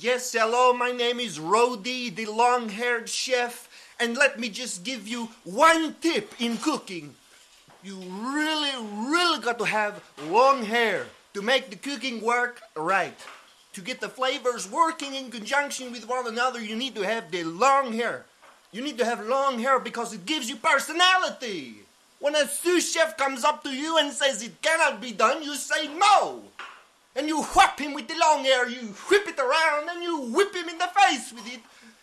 Yes, hello, my name is Rodi, the long haired chef, and let me just give you one tip in cooking. You really, really got to have long hair to make the cooking work right. To get the flavors working in conjunction with one another, you need to have the long hair. You need to have long hair because it gives you personality. When a sous chef comes up to you and says it cannot be done, you say no. And you whap him with the long hair, you whip it around and you whip him in the face with it.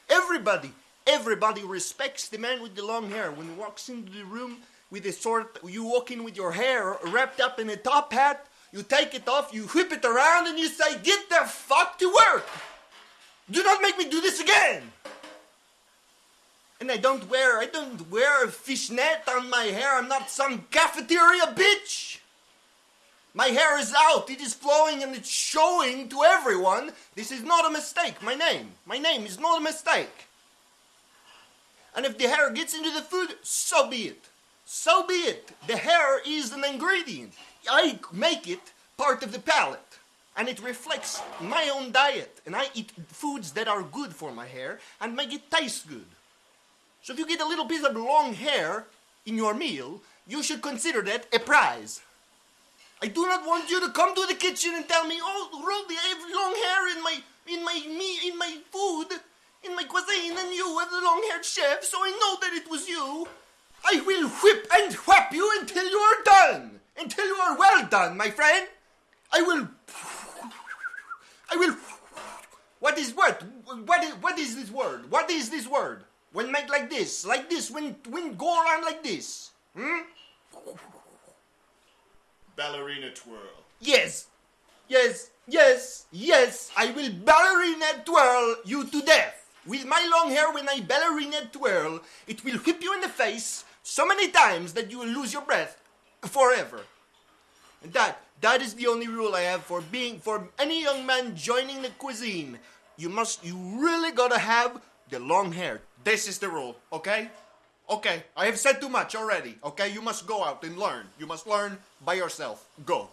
Everybody, everybody respects the man with the long hair. When he walks into the room with a sword, you walk in with your hair wrapped up in a top hat, you take it off, you whip it around, and you say, Get the fuck to work! Do not make me do this again! And I don't wear, I don't wear a fishnet on my hair. I'm not some cafeteria bitch. My hair is out. It is flowing and it's showing to everyone. This is not a mistake. My name, my name is not a mistake. And if the hair gets into the food, so be it. So be it. The hair is an ingredient. I make it part of the palate. And it reflects my own diet. And I eat foods that are good for my hair and make it taste good. So if you get a little piece of long hair in your meal, you should consider that a prize. I do not want you to come to the kitchen and tell me, "Oh, Rody, I have long hair in my in my me in my food, in my cuisine, and you are the long-haired chef, so I know that it was you." I will whip and whap you until you are done, until you are well done, my friend. I will. I will. What is what? What is what is this word? What is this word? When make like this, like this, when when go around like this. Hmm? Ballerina twirl. Yes, yes, yes, yes. I will ballerina twirl you to death. With my long hair, when I ballerina twirl, it will whip you in the face so many times that you will lose your breath forever. And that that is the only rule I have for being for any young man joining the cuisine. You must you really gotta have the long hair. This is the rule, okay? Okay, I have said too much already. Okay, you must go out and learn. You must learn by yourself. Go.